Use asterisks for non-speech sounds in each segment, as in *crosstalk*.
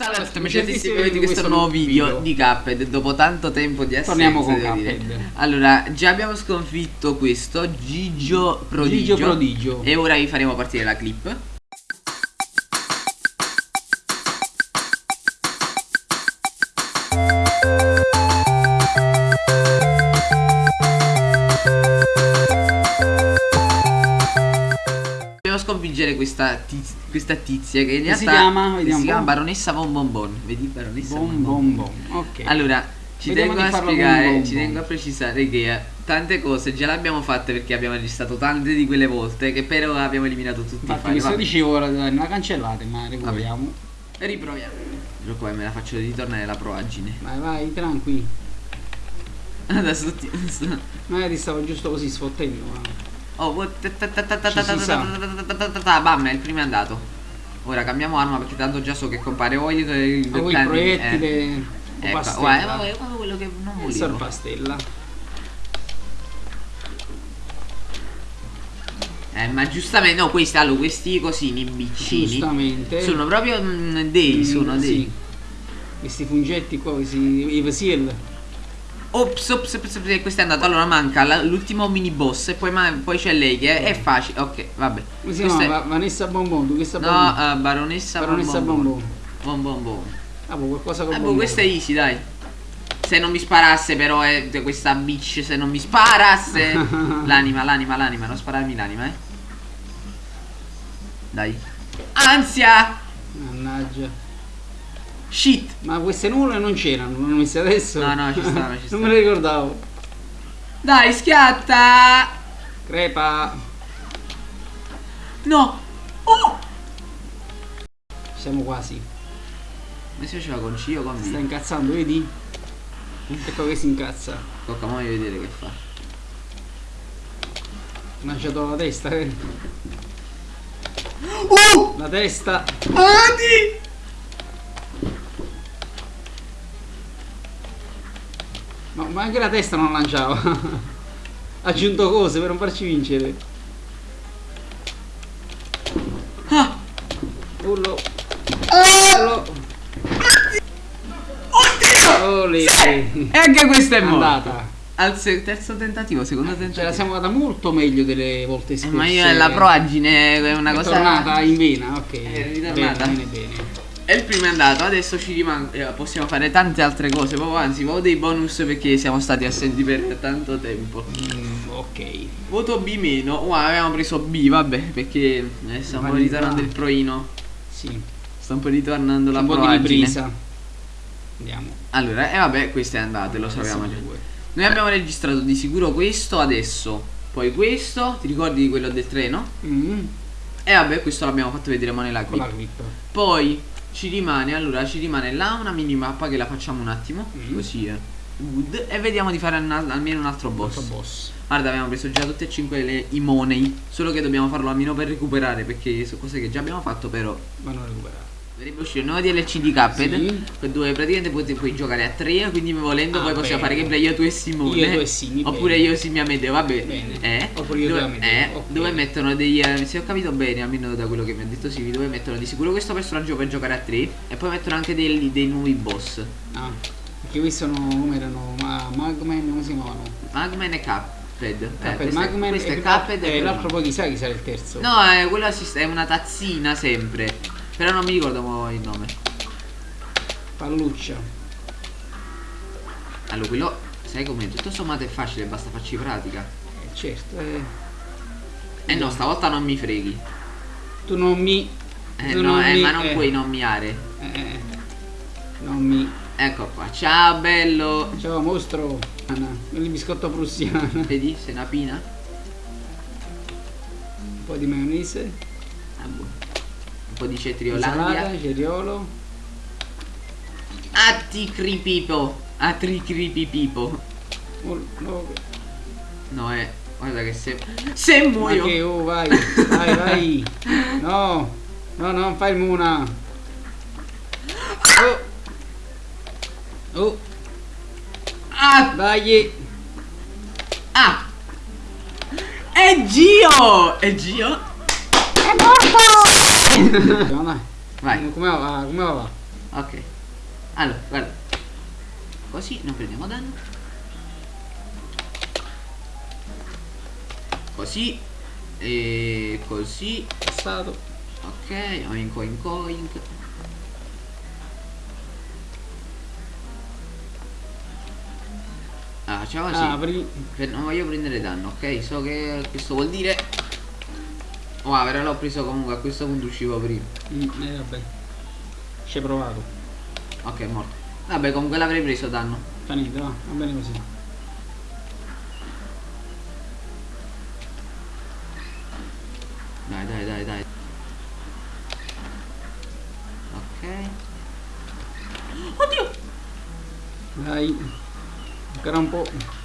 Salve a tutti amici di questo nuovo video, video di Cuphead Dopo tanto tempo di assenza Torniamo con Cuphead. Allora, già abbiamo sconfitto questo Gigio Prodigio Gigio Prodigio. E ora vi faremo partire la clip sconfiggere questa, tiz questa tizia che in realtà si chiama, che si chiama Baronessa Bon Bon Bon. Vedi Baronessa Bon Bon Bon. Ok. Allora, ci Vediamo tengo a spiegare, bon bon ci tengo a precisare che eh, tante cose già le abbiamo fatte perché abbiamo registrato tante di quelle volte che però abbiamo eliminato tutti Infatti, i file. Questo dicevo ora, non la cancellate, ma recuperiamo. E riproviamo. Però poi me la faccio ritornare la proagine. Vai, vai, tranqui. Adesso ti... *laughs* Magari stavo giusto così sfottendo, ma... Oh, bam, è il primo è andato. Ora cambiamo arma perché tanto già so che compare o il, il, oh, il proiettile eh. ecco, guarda, guarda, quello che non volevo. Sorpastella. Eh, ma giustamente, no, questi, allora, questi cosini, biccini. Giustamente. Sono proprio mm, dei, sono dei. Sì. Questi fungetti qua, questi i Vasil. Ops, ops, ops, ops, questo è andato. Allora manca l'ultimo mini boss e poi, poi c'è lei che è, è, facile. Ok, vabbè. Come si chiama? È... Vanessa Bonbon, tu questa No, uh, Baronessa, Baronessa Bonbon. Bonbon. Bonbon. Ah, boh, qualcosa con Ah, boh, questo è easy, dai. Se non mi sparasse però è eh, questa bitch, se non mi sparasse. *laughs* l'anima, l'anima, l'anima, non spararmi l'anima, eh. Dai. Ansia! Mannaggia. Shit. Ma queste nuvole non c'erano, non messe adesso? No, no, ci stanno, ci stanno. *laughs* non me le ricordavo. Dai, schiatta! Crepa. No. Oh! Siamo quasi. Ma si faceva con C o con B? Sta incazzando, vedi? Ecco che si incazza. Tocca a vedere che fa. Mangiato la testa, eh. Uh! La testa. Adi! No, ma anche la testa non lanciava. *laughs* ha aggiunto cose per non farci vincere. Ah! Urlo. Urlo. Oddio! Sì. E anche questa è andata. Al terzo tentativo, secondo tentativo. Ce la siamo andata molto meglio delle volte scorse. Eh, ma io la proagine è una è cosa. È tornata in vena, ok. È ritornata. Bene, bene, bene. E il primo è andato, adesso ci rimane. Eh, possiamo fare tante altre cose. Proprio anzi, voto dei bonus perché siamo stati assenti per tanto tempo. Mm, ok. Voto B meno. Wow, avevamo preso B, vabbè, perché eh, po' ritornando il proino. Sì. Sta un po' ritornando la proagine. Andiamo. Allora, e eh, vabbè, questo è andato, lo sappiamo già. Noi abbiamo registrato di sicuro questo adesso. Poi questo, ti ricordi di quello del treno? Mm. E vabbè, questo l'abbiamo fatto vedere mo nella clip. Poi ci rimane allora ci rimane là una minimappa che la facciamo un attimo mm. così è good e vediamo di fare almeno un altro boss. altro boss guarda abbiamo preso già tutte e cinque le, i money solo che dobbiamo farlo almeno per recuperare perché sono cose che già abbiamo fatto però vanno recuperate Dovrebbe uscire un nuovo DLC di Cuphead sì. dove praticamente puoi, puoi, giocare a tre quindi volendo ah, poi possiamo fare gameplay io tu e Simone. Io tu e Simi oppure bene. io e Simi Amedeo vabbè. Bene. Eh, oppure io dove, e eh, okay. dove mettono degli eh, se ho capito bene almeno da quello che mi ha detto Simi dove mettono di sicuro questo personaggio per giocare a tre e poi mettono anche dei, dei nuovi boss. Ah perché questi sono come erano? Ma, Magman come si chiamano Magman e Cuphead. Eh, Magman questo è Cuphead e l'altro poi chissà chi sarà il terzo? No è, quello è una tazzina sempre però non mi ricordo il nome Palluccia. Allora, quello, sai come? Tutto sommato è facile, basta farci pratica. Eh, certo, eh. Eh no, stavolta non mi freghi. Tu non mi... Eh no, non eh, mi, ma non eh. puoi non miare. Eh, eh, non mi... Ecco qua, ciao bello. Ciao mostro. Il biscotto prussiano. *laughs* Vedi, sei una pina. Un po' di maionese. Ah, boh. Po' di cetriolandia. Insalata, cetriolo. Atticripipo. Atticripipipo. Oh, no. no, è. Guarda che se. Se muoio. Che oh, vai. vai, vai. No. No, non fai il muna. Oh. Oh. Ah. Dai. Ah. È Gio. È Gio. È morto. Vai. Come va? Come va? Ok. Allora, guarda. Così non prendiamo danno. Così. E così. Passato. Ok, oink oink oink. Ah, facciamo così. Per- non voglio prendere danno, ok? So che questo vuol dire. Wow, però l'ho preso comunque, a questo punto uscivo prima. Mm, eh, vabbè. Ci hai provato. Ok, è morto. Vabbè, comunque l'avrei preso danno. Fa niente, va, va bene così. Dai, dai, dai, dai. Ok. Oddio! Dai. Ancora un po'.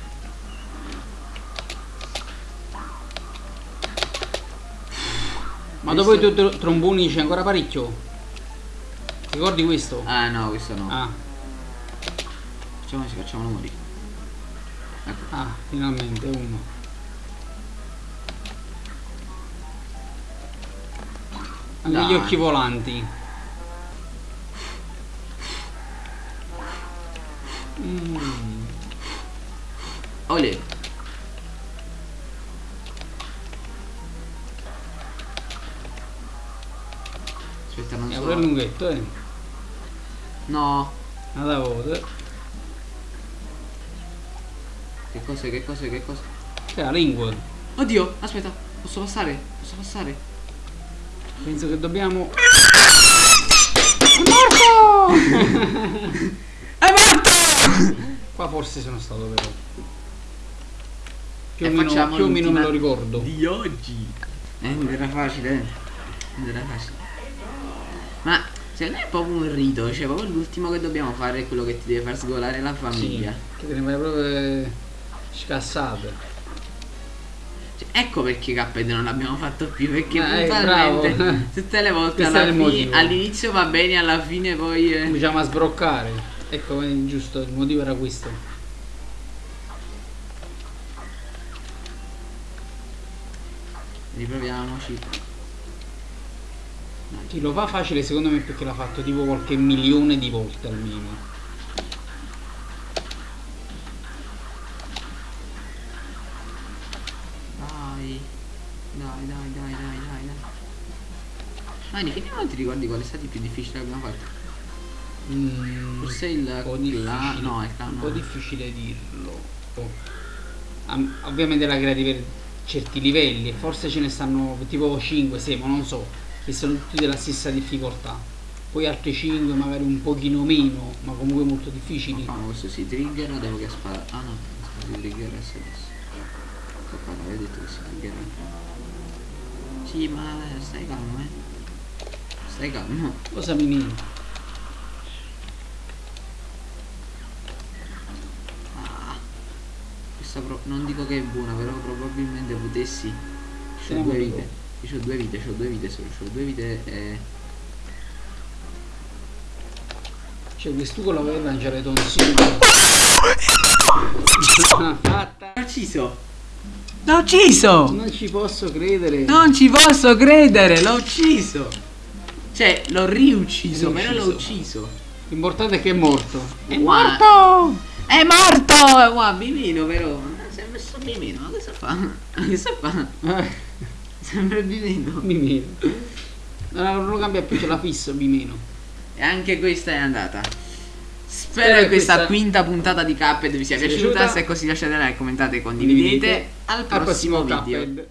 Ma dopo i tuoi tro- tromboni c'è ancora parecchio. Ricordi questo? Ah no, questo no. Ah, Facciamo così, facciamolo morire. Ecco. ah, finalmente uno. Anche Dai. gli occhi volanti. Mm. Olè. Aspetta, non E pure il so. lunghetto, eh. No. Nada voto. Che cos'è, che cos'è, che cos'è? C'è la lingua. Oddio, aspetta. Posso passare? Posso passare? Penso che dobbiamo. È morto! *laughs* È morto! Qua forse sono stato però. Più o meno, più o meno me lo ricordo. Di oggi. Eh, non era facile, eh. Non era facile. Ma secondo me è proprio un rito, cioè proprio l'ultimo che dobbiamo fare è quello che ti deve far sgolare la Sì, famiglia. che te ne vai proprio eh, scassate. Cioè, ecco perché Cuphead non l'abbiamo fatto più, perché Eh, puntualmente *laughs* tutte le volte all'inizio va bene, alla fine poi... eh, Cominciamo a sbroccare. Ecco, giusto, il motivo era questo. Riproviamoci. Chi lo fa facile secondo me è perché l'ha fatto tipo qualche milione di volte almeno. Dai. Dai, dai, dai, dai, dai, dai. Mani, che non ti ricordi qual è stato il più difficile che abbiamo fatto? Mm, Forse il po' difficile, no, il un po' difficile dirlo. Am- ovviamente la creati per certi livelli forse ce ne stanno tipo 5, 6, ma non so, che sono tutti della stessa difficoltà. Poi altri 5 magari un pochino meno, ma comunque molto difficili. Ma questo si trigger devo che sparare? Ah no, si trigger adesso. Ecco qua, avevo detto che si trigger. Sì, ma stai calmo, eh. Stai calmo. Cosa mi Ah. Questa pro- non dico che è buona, però probabilmente potessi. Due due. Io ho due vite, c'ho due vite solo, c'ho due vite e. Cioè quest'ugo lo vuoi lanciare tonsino. Fatta. L'ho ucciso! L'ho ucciso! Non ci posso credere. Non ci posso credere, l'ho ucciso! Cioè, l'ho riucciso, però l'ho Riucciso. ucciso. L'importante è che è morto. È morto! È morto! Wow, Bimino però. Si è messo Bimino, ma cosa fa? Ma Cosa fa? Eh, Sembra Bimino. Bimeno. No, non lo cambia più, ce l'ha fisso Bimeno. E anche questa è andata. Spero Spero che questa, questa- quinta puntata di Cuphead vi sia piaciuta. piaciuta. Se è così lasciate like, commentate, condividete. Condividete. Al Al prossimo prossimo video.